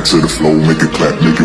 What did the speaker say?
to the flow, make it clap, make it.